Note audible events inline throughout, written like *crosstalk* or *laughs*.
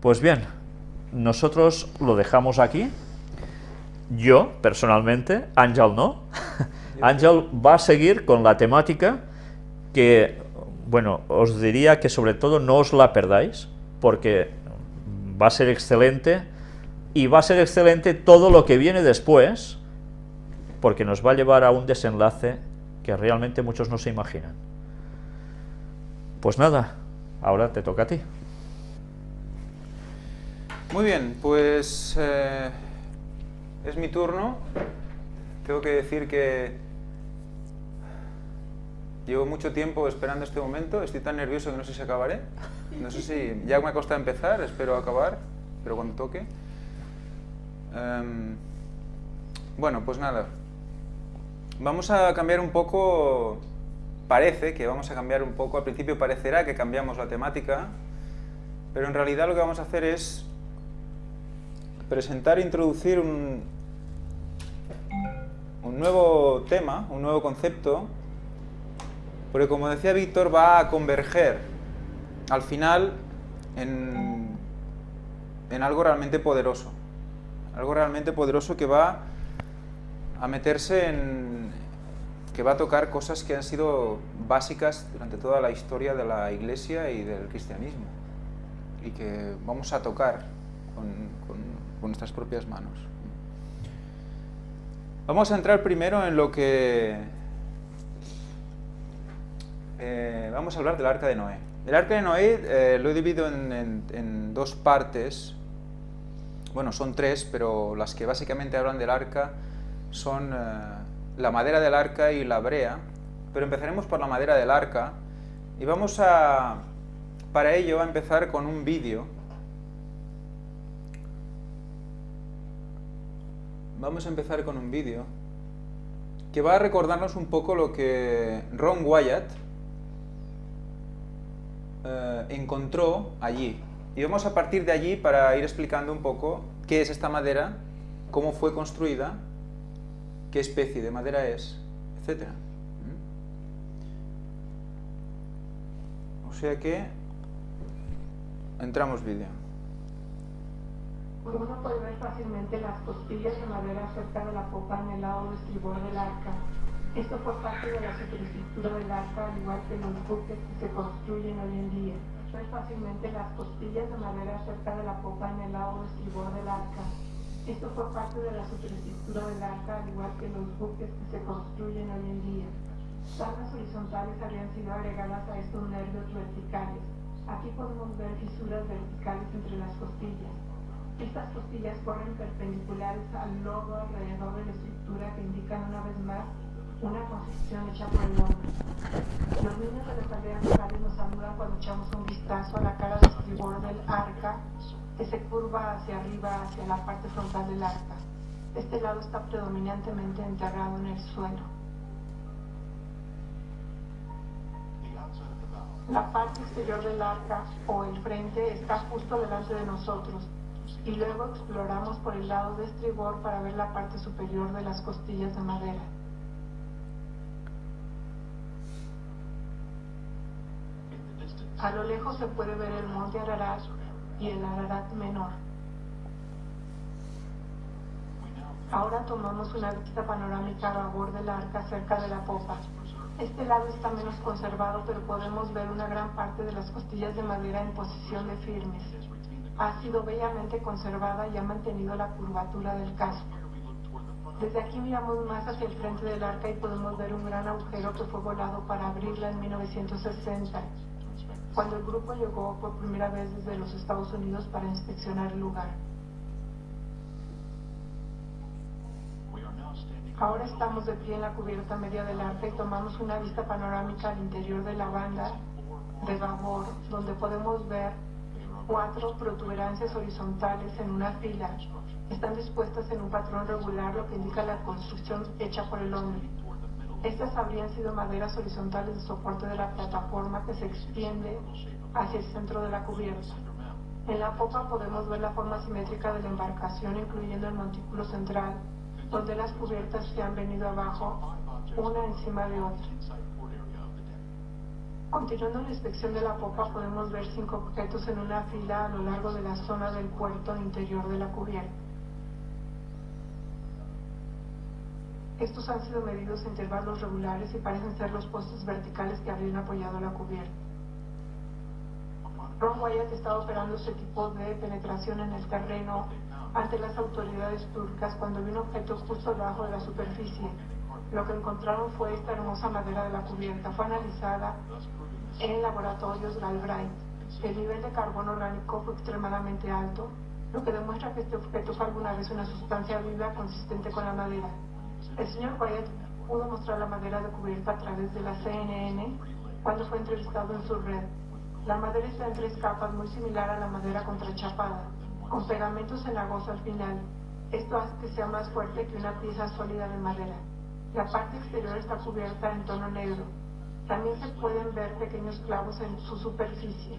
Pues bien, nosotros lo dejamos aquí. Yo, personalmente, Ángel no. *laughs* Ángel va a seguir con la temática que, bueno, os diría que sobre todo no os la perdáis, porque va a ser excelente y va a ser excelente todo lo que viene después, porque nos va a llevar a un desenlace que realmente muchos no se imaginan. Pues nada, ahora te toca a ti. Muy bien, pues eh, es mi turno. Tengo que decir que llevo mucho tiempo esperando este momento. Estoy tan nervioso que no sé si acabaré. No sé si ya me costado empezar, espero acabar, pero cuando toque. Em, bueno, pues nada. Vamos a cambiar un poco, parece que vamos a cambiar un poco, al principio parecerá que cambiamos la temática, pero en realidad lo que vamos a hacer es presentar e introducir un, un nuevo tema, un nuevo concepto, porque como decía Víctor, va a converger al final en, en algo realmente poderoso algo realmente poderoso que va a meterse en... que va a tocar cosas que han sido básicas durante toda la historia de la Iglesia y del cristianismo y que vamos a tocar con, nuestras propias manos. Vamos a entrar primero en lo que... Eh, vamos a hablar del Arca de Noé. El Arca de Noé eh, lo he dividido en dos partes bueno, son tres, pero las que básicamente hablan del arca son eh, la madera del arca y la brea, pero empezaremos por la madera del arca y vamos a, para ello, a empezar con un vídeo. Vamos a empezar con un vídeo que va a recordarnos un poco lo que Ron Wyatt eh, encontró allí, y vamos a partir de allí para ir explicando un poco qué es esta madera, cómo fue construida, qué especie de madera es, etc. ¿Mm? O sea que entramos vídeo. Uno puede ver fácilmente las costillas de madera cerca de la popa en el lado estribor del arca. Esto fue parte de la superestructura del arca, al igual que los buques que se construyen hoy en día ver fácilmente las costillas de madera cerca de la popa en el lado estribor del arca. Esto fue parte de la superestructura del arca, al igual que los buques que se construyen hoy en día. Tablas horizontales habían sido agregadas a estos nervios verticales. Aquí podemos ver fisuras verticales entre las costillas. Estas costillas corren perpendiculares al lodo alrededor de la estructura que indican una vez más una construcción hecha por el hombre. Los niños de las aldeas locales nos saludan cuando echamos un vistazo a la cara de estribor del arca que se curva hacia arriba, hacia la parte frontal del arca. Este lado está predominantemente enterrado en el suelo. La parte exterior del arca o el frente está justo delante de nosotros y luego exploramos por el lado de estribor para ver la parte superior de las costillas de madera. A lo lejos se puede ver el monte Ararat y el Ararat menor. Ahora tomamos una vista panorámica a babor del arca cerca de la popa. Este lado está menos conservado, pero podemos ver una gran parte de las costillas de madera en posición de firmes. Ha sido bellamente conservada y ha mantenido la curvatura del casco. Desde aquí miramos más hacia el frente del arca y podemos ver un gran agujero que fue volado para abrirla en 1960 cuando el grupo llegó por primera vez desde los Estados Unidos para inspeccionar el lugar. Ahora estamos de pie en la cubierta media del arca y tomamos una vista panorámica al interior de la banda de babor, donde podemos ver cuatro protuberancias horizontales en una fila. Están dispuestas en un patrón regular, lo que indica la construcción hecha por el hombre. Estas habrían sido maderas horizontales de soporte de la plataforma que se extiende hacia el centro de la cubierta. En la popa podemos ver la forma simétrica de la embarcación, incluyendo el montículo central, donde las cubiertas se han venido abajo, una encima de otra. Continuando la inspección de la popa podemos ver cinco objetos en una fila a lo largo de la zona del puerto interior de la cubierta. Estos han sido medidos a intervalos regulares y parecen ser los postes verticales que habrían apoyado la cubierta. Ron Wyatt estaba operando este tipo de penetración en el terreno ante las autoridades turcas cuando vio un objeto justo debajo de la superficie. Lo que encontraron fue esta hermosa madera de la cubierta. Fue analizada en laboratorios Galbraith. El nivel de carbono orgánico fue extremadamente alto, lo que demuestra que este objeto fue alguna vez una sustancia viva consistente con la madera. El señor Wyatt pudo mostrar la madera de cubierta a través de la CNN cuando fue entrevistado en su red. La madera está en tres capas muy similar a la madera contrachapada, con pegamentos cenagosos al final. Esto hace que sea más fuerte que una pieza sólida de madera. La parte exterior está cubierta en tono negro. También se pueden ver pequeños clavos en su superficie.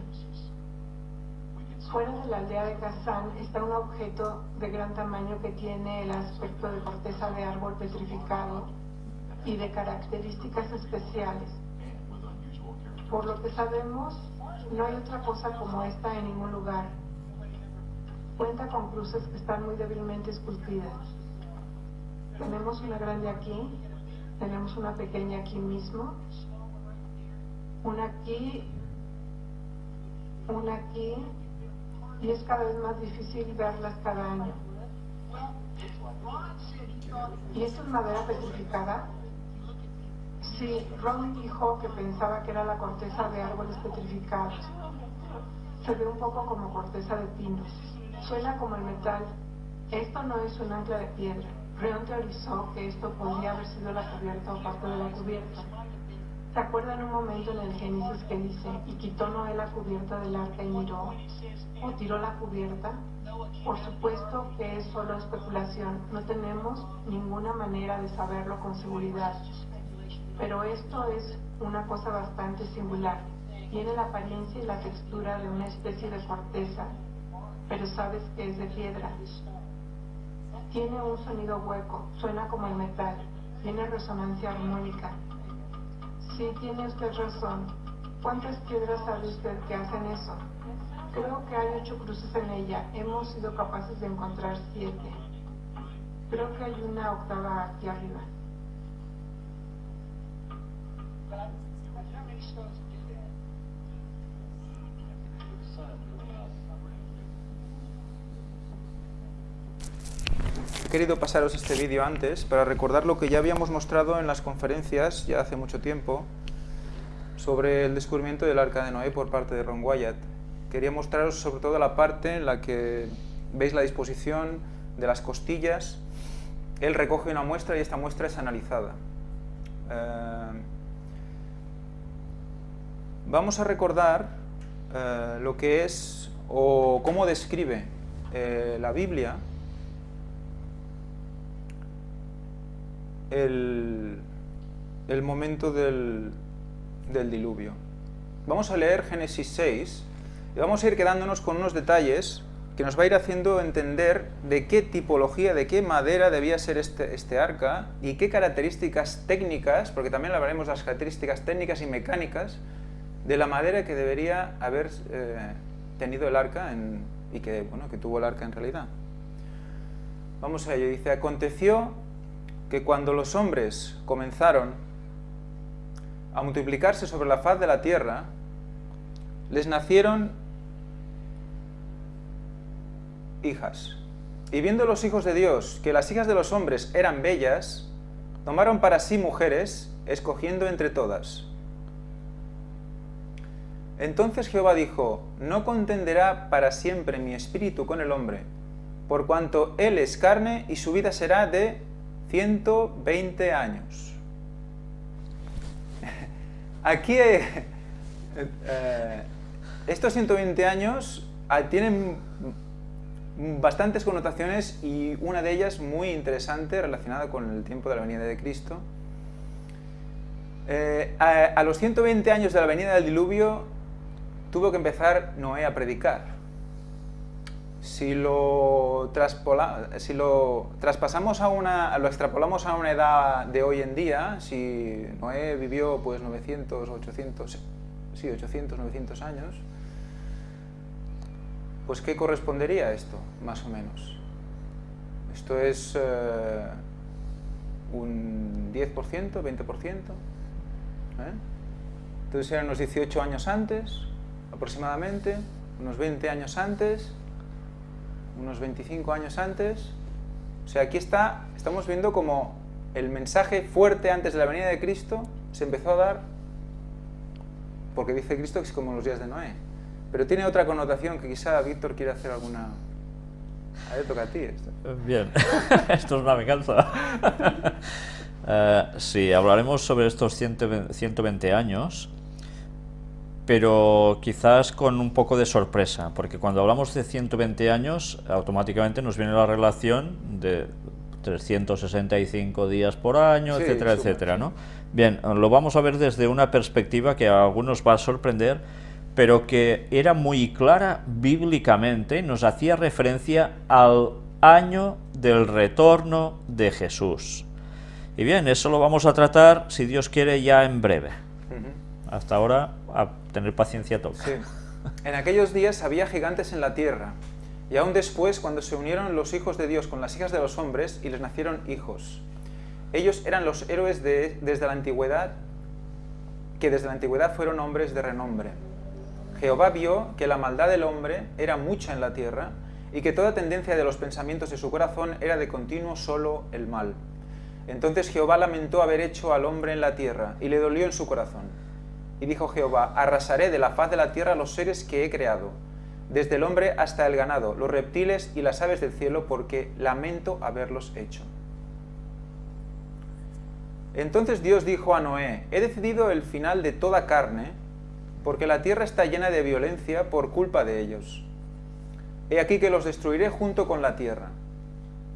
Fuera de la aldea de Kazán está un objeto de gran tamaño que tiene el aspecto de corteza de árbol petrificado y de características especiales. Por lo que sabemos, no hay otra cosa como esta en ningún lugar. Cuenta con cruces que están muy débilmente esculpidas. Tenemos una grande aquí, tenemos una pequeña aquí mismo, una aquí, una aquí, y es cada vez más difícil verlas cada año. ¿Y esto es madera petrificada? Sí, Ron dijo que pensaba que era la corteza de árboles petrificados. Se ve un poco como corteza de pinos. Suena como el metal. Esto no es un ancla de piedra. Ron teorizó que esto podría haber sido la cubierta o parte de la cubierta. ¿Se acuerdan un momento en el Génesis que dice, y quitó Noé la cubierta del arca y miró? ¿O tiró la cubierta? Por supuesto que es solo especulación. No tenemos ninguna manera de saberlo con seguridad. Pero esto es una cosa bastante singular. Tiene la apariencia y la textura de una especie de corteza, pero sabes que es de piedra. Tiene un sonido hueco, suena como el metal, tiene resonancia armónica. Sí, tiene usted razón. ¿Cuántas piedras sabe usted que hacen eso? Creo que hay ocho cruces en ella. Hemos sido capaces de encontrar siete. Creo que hay una octava aquí arriba. He querido pasaros este vídeo antes para recordar lo que ya habíamos mostrado en las conferencias ya hace mucho tiempo sobre el descubrimiento del Arca de Noé por parte de Ron Wyatt. Quería mostraros sobre todo la parte en la que veis la disposición de las costillas. Él recoge una muestra y esta muestra es analizada. Eh, vamos a recordar eh, lo que es o cómo describe eh, la Biblia el, momento del, del diluvio. Vamos a leer Génesis 6 y vamos a ir quedándonos con unos detalles que nos va a ir haciendo entender de qué tipología, de qué madera debía ser este, este arca y qué características técnicas, porque también hablaremos de las características técnicas y mecánicas de la madera que debería haber eh, tenido el arca y que, bueno, que tuvo el arca en realidad. Vamos a ello, dice, aconteció que cuando los hombres comenzaron a multiplicarse sobre la faz de la tierra, les nacieron hijas. Y viendo los hijos de Dios que las hijas de los hombres eran bellas, tomaron para sí mujeres, escogiendo entre todas. Entonces Jehová dijo, no contenderá para siempre mi espíritu con el hombre, por cuanto él es carne y su vida será de 120 años. *laughs* Aquí, eh, eh, estos 120 años ah, tienen bastantes connotaciones y una de ellas muy interesante relacionada con el tiempo de la venida de Cristo. Eh, a, los 120 años de la venida del diluvio tuvo que empezar Noé a predicar. Si lo, si lo traspasamos a una, lo extrapolamos a una edad de hoy en día, si Noé vivió pues 900, 800, sí, 800, 900 años, pues ¿qué correspondería a esto, más o menos? Esto es eh, un 10%, 20%. ¿eh? Entonces eran unos 18 años antes, aproximadamente, unos 20 años antes, unos 25 años antes. O sea, aquí está, estamos viendo como el mensaje fuerte antes de la venida de Cristo se empezó a dar porque dice Cristo que es como los días de Noé. Pero tiene otra connotación que quizá Víctor quiere hacer alguna... A ver, toca a ti esto. Bien, *laughs* esto es una venganza. uh, *laughs* sí, hablaremos sobre estos 120 años, pero quizás con un poco de sorpresa, porque cuando hablamos de 120 años, automáticamente nos viene la relación de 365 días por año, Sí, etcétera, etcétera. ¿no? Bien, lo vamos a ver desde una perspectiva que a algunos va a sorprender, pero que era muy clara bíblicamente, y nos hacía referencia al año del retorno de Jesús. Y bien, eso lo vamos a tratar, si Dios quiere, ya en breve. Hasta ahora, a tener paciencia toca. En aquellos días había gigantes en la tierra, y aún después cuando se unieron los hijos de Dios con las hijas de los hombres y les nacieron hijos. Ellos eran los héroes de, desde la antigüedad, que desde la antigüedad fueron hombres de renombre. Jehová vio que la maldad del hombre era mucha en la tierra y que toda tendencia de los pensamientos de su corazón era de continuo solo el mal. Entonces Jehová lamentó haber hecho al hombre en la tierra y le dolió en su corazón. Y dijo Jehová, arrasaré de la faz de la tierra los seres que he creado, desde el hombre hasta el ganado, los reptiles y las aves del cielo, porque lamento haberlos hecho. Entonces Dios dijo a Noé, he decidido el final de toda carne, porque la tierra está llena de violencia por culpa de ellos. He aquí que los destruiré junto con la tierra.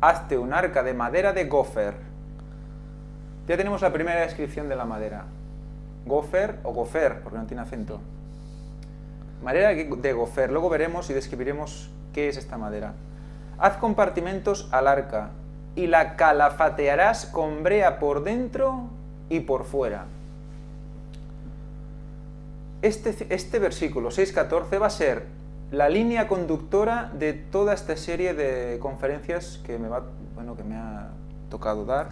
Hazte un arca de madera de gofer. Ya tenemos la primera descripción de la madera. Gofer o gofer, porque no tiene acento. Madera de gofer. Luego veremos y describiremos qué es esta madera. Haz compartimentos al arca y la calafatearás con brea por dentro y por fuera. Este, este versículo 6.14 va a ser la línea conductora de toda esta serie de conferencias que me, va, bueno, que me ha tocado dar.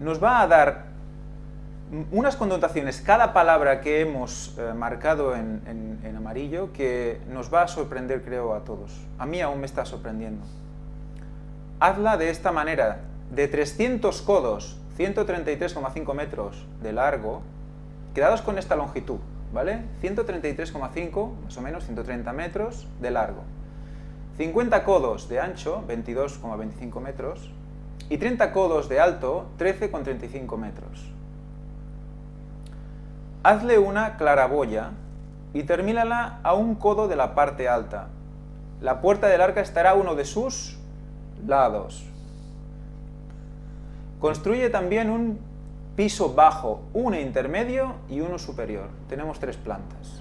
Nos va a dar unas connotaciones, cada palabra que hemos eh, marcado en, en- en amarillo, que nos va a sorprender, creo, a todos. A mí aún me está sorprendiendo. Hazla de esta manera, de 300 codos, 133,5 metros de largo, quedados con esta longitud, ¿vale? 133,5, más o menos 130 metros de largo. 50 codos de ancho, 22,25 metros, y 30 codos de alto, 13,35 metros. Hazle una claraboya y termínala a un codo de la parte alta. La puerta del arca estará a uno de sus lados. Construye también un piso bajo, uno intermedio y uno superior. Tenemos tres plantas.